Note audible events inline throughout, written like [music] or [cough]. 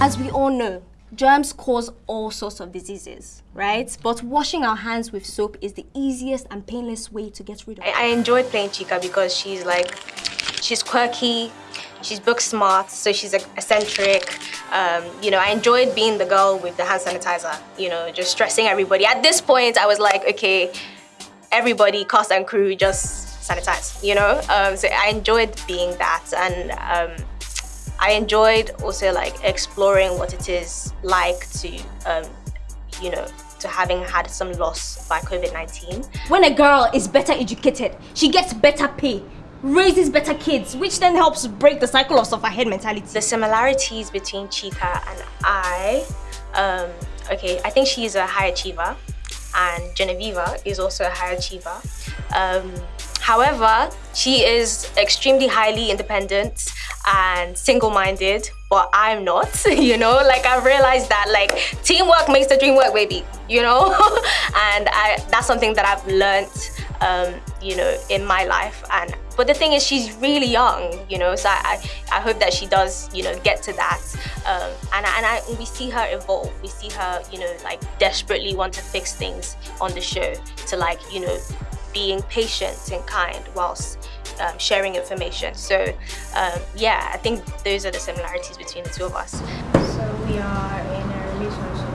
As we all know, germs cause all sorts of diseases, right? But washing our hands with soap is the easiest and painless way to get rid of it. I, I enjoyed playing Chika because she's like, she's quirky, she's book smart, so she's eccentric. Um, you know, I enjoyed being the girl with the hand sanitizer, you know, just stressing everybody. At this point, I was like, okay, everybody, cast and crew, just sanitize, you know? Um, so I enjoyed being that and um, I enjoyed also like exploring what it is like to, um, you know, to having had some loss by COVID-19. When a girl is better educated, she gets better pay, raises better kids, which then helps break the cycle of sufferhead mentality. The similarities between Chika and I, um, okay, I think she's a high achiever and Genevieve is also a high achiever. Um, however, she is extremely highly independent and single-minded but I'm not [laughs] you know? Like I've realized that like teamwork makes the dream work baby you know? [laughs] And I that's something that I've learned um, you know in my life. And but the thing is she's really young you know? So I, I, I hope that she does you know get to that. Um, and, and I, we see her evolve. We see her you know like desperately want to fix things on the show to like you know being patient and kind whilst um, sharing information. So um, yeah, I think those are the similarities between the two of us. So we are in a relationship?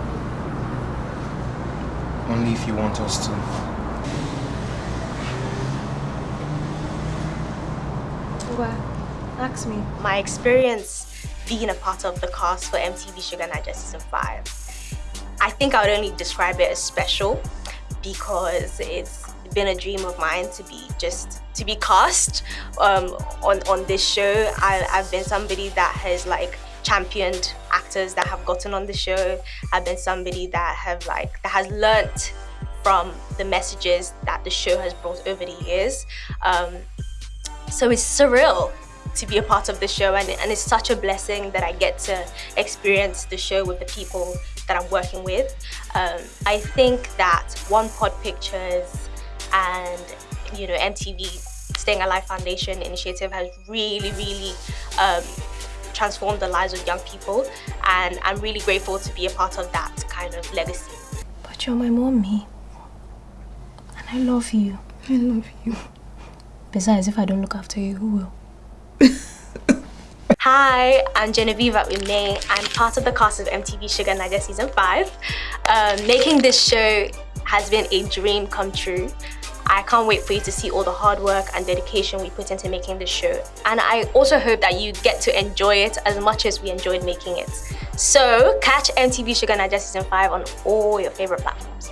Only if you want us to. What? Ask me. My experience being a part of the cast for MTV Shuga Naija Season 5, I think I would only describe it as special because it's been a dream of mine to be just to be cast um, on on this show. I, I've been somebody that has like championed actors that have gotten on the show. I've been somebody that have like that has learnt from the messages that the show has brought over the years. Um, so it's surreal to be a part of the show and, and it's such a blessing that I get to experience the show with the people that I'm working with. Um, I think that One Pot Pictures and you know MTV Staying Alive Foundation initiative has really really um, transformed the lives of young people and I'm really grateful to be a part of that kind of legacy. But you're my mommy and I love you. I love you. Besides, if I don't look after you, who will? Hi, I'm Genevieve Ume. I'm part of the cast of MTV Shuga Naija Season 5. Um, making this show has been a dream come true. I can't wait for you to see all the hard work and dedication we put into making this show. And I also hope that you get to enjoy it as much as we enjoyed making it. So catch MTV Shuga Naija Season 5 on all your favorite platforms.